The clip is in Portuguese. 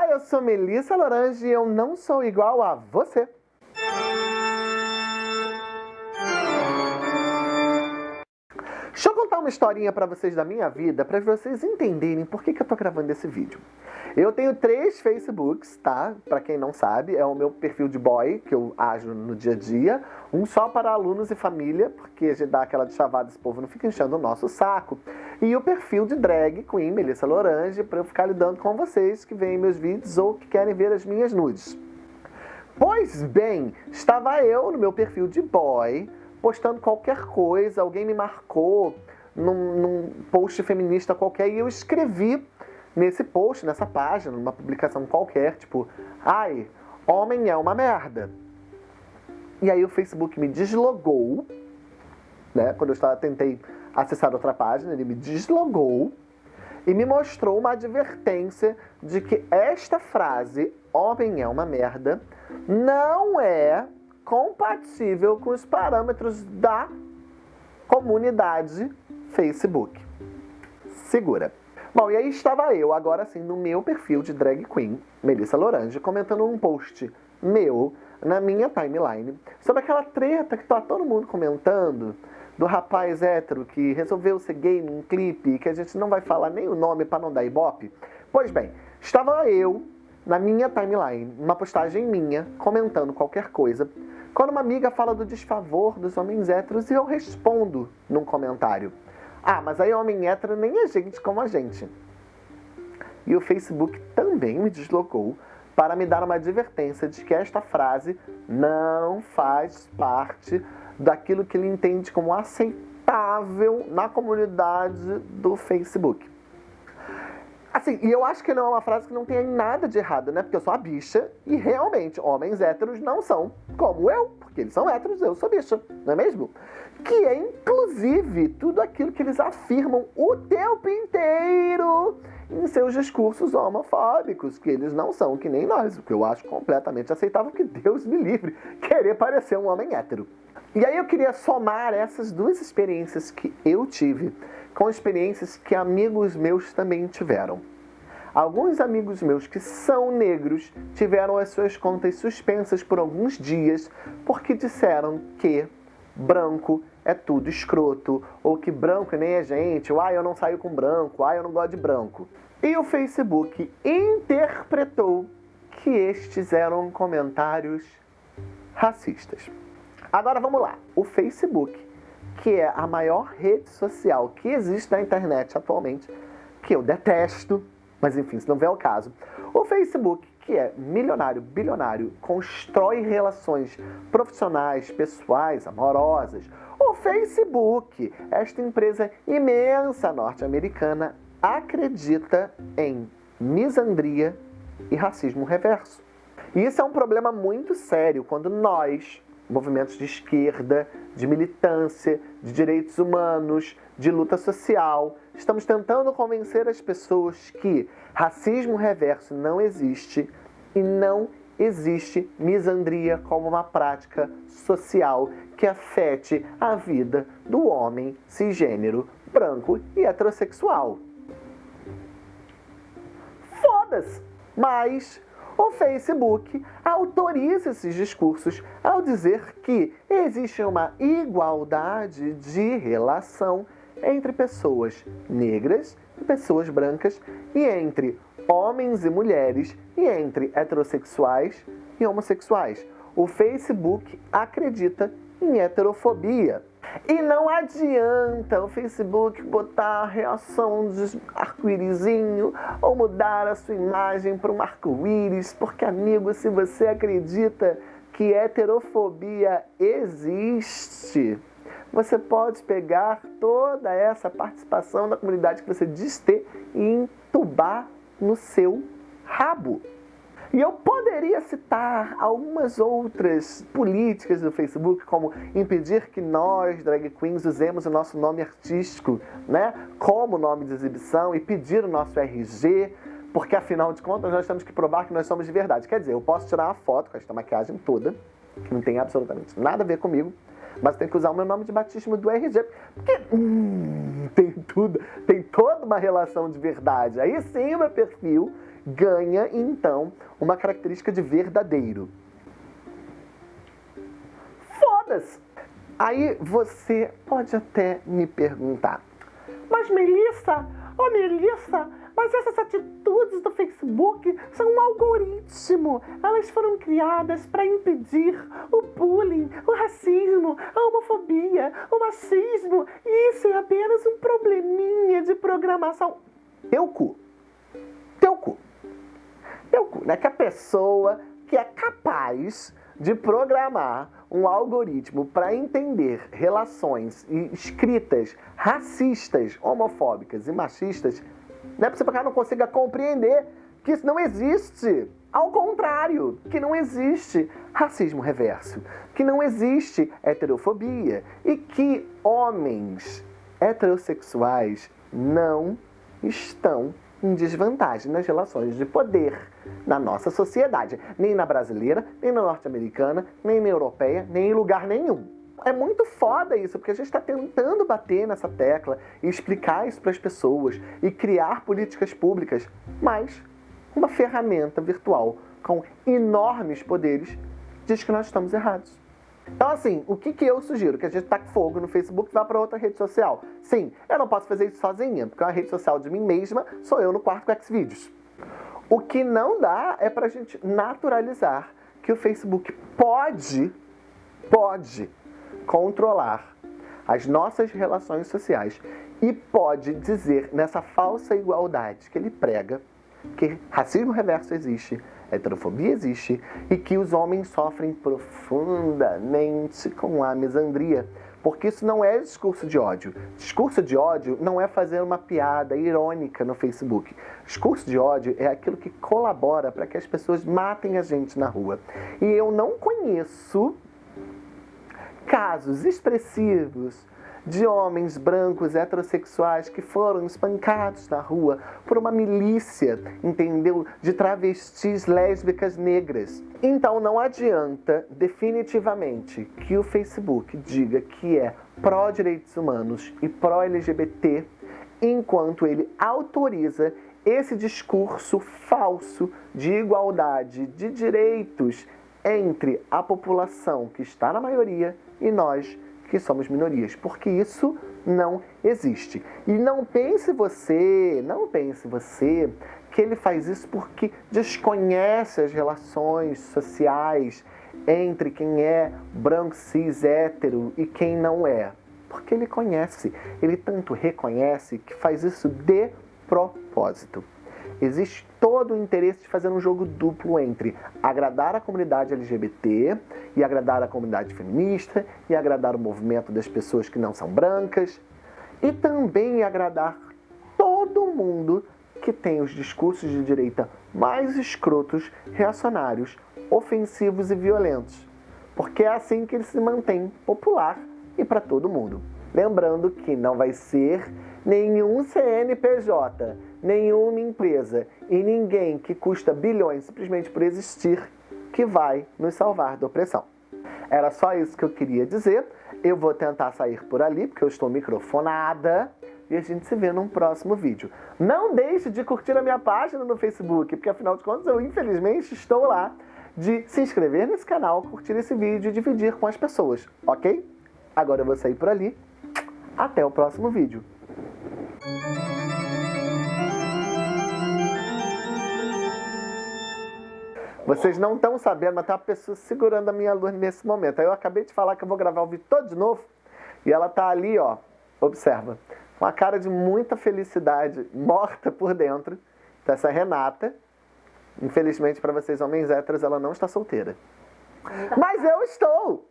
Olá, eu sou Melissa Lorange e eu não sou igual a você. Contar uma historinha pra vocês da minha vida, pra vocês entenderem por que, que eu tô gravando esse vídeo. Eu tenho três Facebooks, tá? Pra quem não sabe, é o meu perfil de boy, que eu ajo no dia a dia. Um só para alunos e família, porque a gente dá aquela de chavada, esse povo não fica enchendo o nosso saco. E o perfil de drag queen, Melissa Lorange, pra eu ficar lidando com vocês que veem meus vídeos ou que querem ver as minhas nudes. Pois bem, estava eu no meu perfil de boy, postando qualquer coisa, alguém me marcou num, num post feminista qualquer e eu escrevi nesse post, nessa página, numa publicação qualquer, tipo, ai, homem é uma merda. E aí o Facebook me deslogou, né? Quando eu estava, tentei acessar outra página, ele me deslogou e me mostrou uma advertência de que esta frase, homem é uma merda, não é compatível com os parâmetros da comunidade Facebook. Segura. Bom, e aí estava eu, agora sim, no meu perfil de drag queen, Melissa Lorange, comentando um post meu na minha timeline sobre aquela treta que tá todo mundo comentando do rapaz hétero que resolveu ser gay num clipe que a gente não vai falar nem o nome para não dar ibope. Pois bem, estava eu na minha timeline, uma postagem minha, comentando qualquer coisa, quando uma amiga fala do desfavor dos homens héteros e eu respondo num comentário. Ah, mas aí homem hétero nem é gente como a gente. E o Facebook também me deslocou para me dar uma advertência de que esta frase não faz parte daquilo que ele entende como aceitável na comunidade do Facebook. Assim, e eu acho que não é uma frase que não tem nada de errado, né? Porque eu sou a bicha e realmente homens héteros não são como eu, porque eles são héteros, eu sou bicha, não é mesmo? Que é inclusive tudo aquilo que eles afirmam o tempo inteiro em seus discursos homofóbicos, que eles não são que nem nós, o que eu acho completamente aceitável, que Deus me livre querer parecer um homem hétero. E aí eu queria somar essas duas experiências que eu tive com experiências que amigos meus também tiveram. Alguns amigos meus que são negros tiveram as suas contas suspensas por alguns dias porque disseram que branco é tudo escroto, ou que branco nem é gente, ou ah, eu não saio com branco, ah, eu não gosto de branco. E o Facebook interpretou que estes eram comentários racistas. Agora vamos lá. O Facebook que é a maior rede social que existe na internet atualmente, que eu detesto, mas enfim, se não vier o caso. O Facebook, que é milionário, bilionário, constrói relações profissionais, pessoais, amorosas. O Facebook, esta empresa imensa norte-americana, acredita em misandria e racismo reverso. E isso é um problema muito sério quando nós, movimentos de esquerda, de militância, de direitos humanos, de luta social. Estamos tentando convencer as pessoas que racismo reverso não existe e não existe misandria como uma prática social que afete a vida do homem cisgênero, branco e heterossexual. Foda-se! Mas o Facebook autoriza esses discursos ao dizer que existe uma igualdade de relação entre pessoas negras e pessoas brancas e entre homens e mulheres e entre heterossexuais e homossexuais. O Facebook acredita em heterofobia. E não adianta o Facebook botar a reação de arco-írisinho ou mudar a sua imagem para um arco-íris, porque, amigo, se você acredita que heterofobia existe, você pode pegar toda essa participação da comunidade que você diz ter e entubar no seu rabo. E eu poderia citar algumas outras políticas do Facebook, como impedir que nós, drag queens, usemos o nosso nome artístico né, como nome de exibição e pedir o nosso RG, porque afinal de contas nós temos que provar que nós somos de verdade. Quer dizer, eu posso tirar uma foto com esta maquiagem toda, que não tem absolutamente nada a ver comigo, mas tem que usar o meu nome de batismo do RG, porque hum, tem tudo, tem toda uma relação de verdade. Aí sim o meu perfil ganha, então, uma característica de verdadeiro. Foda-se! Aí você pode até me perguntar, mas Melissa, oh Melissa, mas essas atitudes do Facebook são um algoritmo. Elas foram criadas para impedir o bullying, o racismo, a homofobia, o machismo. Isso é apenas um probleminha de programação. Teu cu. Teu cu. Teu cu. Não é que a pessoa que é capaz de programar um algoritmo para entender relações escritas racistas, homofóbicas e machistas não é possível que ela não consiga compreender que isso não existe. Ao contrário, que não existe racismo reverso, que não existe heterofobia e que homens heterossexuais não estão em desvantagem nas relações de poder na nossa sociedade, nem na brasileira, nem na norte-americana, nem na europeia, nem em lugar nenhum é muito foda isso, porque a gente está tentando bater nessa tecla e explicar isso para as pessoas e criar políticas públicas, mas uma ferramenta virtual com enormes poderes diz que nós estamos errados. Então, assim, o que, que eu sugiro? Que a gente taque fogo no Facebook e vá para outra rede social. Sim, eu não posso fazer isso sozinha, porque uma rede social de mim mesma sou eu no quarto com Xvideos. O que não dá é para a gente naturalizar que o Facebook pode, pode controlar as nossas relações sociais e pode dizer nessa falsa igualdade que ele prega que racismo reverso existe, heterofobia existe e que os homens sofrem profundamente com a misandria. Porque isso não é discurso de ódio. Discurso de ódio não é fazer uma piada irônica no Facebook. Discurso de ódio é aquilo que colabora para que as pessoas matem a gente na rua. E eu não conheço casos expressivos de homens brancos heterossexuais que foram espancados na rua por uma milícia, entendeu? De travestis lésbicas negras. Então não adianta definitivamente que o Facebook diga que é pró-direitos humanos e pró-LGBT enquanto ele autoriza esse discurso falso de igualdade de direitos entre a população que está na maioria e nós que somos minorias, porque isso não existe. E não pense você, não pense você que ele faz isso porque desconhece as relações sociais entre quem é branco, cis, hétero e quem não é. Porque ele conhece, ele tanto reconhece que faz isso de propósito existe todo o interesse de fazer um jogo duplo entre agradar a comunidade LGBT e agradar a comunidade feminista e agradar o movimento das pessoas que não são brancas e também agradar todo mundo que tem os discursos de direita mais escrotos, reacionários, ofensivos e violentos. Porque é assim que ele se mantém popular e para todo mundo. Lembrando que não vai ser nenhum CNPJ, nenhuma empresa e ninguém que custa bilhões simplesmente por existir que vai nos salvar da opressão. Era só isso que eu queria dizer. Eu vou tentar sair por ali, porque eu estou microfonada. E a gente se vê num próximo vídeo. Não deixe de curtir a minha página no Facebook, porque afinal de contas eu infelizmente estou lá de se inscrever nesse canal, curtir esse vídeo e dividir com as pessoas, ok? Agora eu vou sair por ali. Até o próximo vídeo. Vocês não estão sabendo, mas tem uma pessoa segurando a minha luz nesse momento. Aí eu acabei de falar que eu vou gravar o vídeo todo de novo. E ela tá ali, ó, observa, com a cara de muita felicidade, morta por dentro. Então essa Renata. Infelizmente para vocês homens héteros, ela não está solteira. Mas eu estou!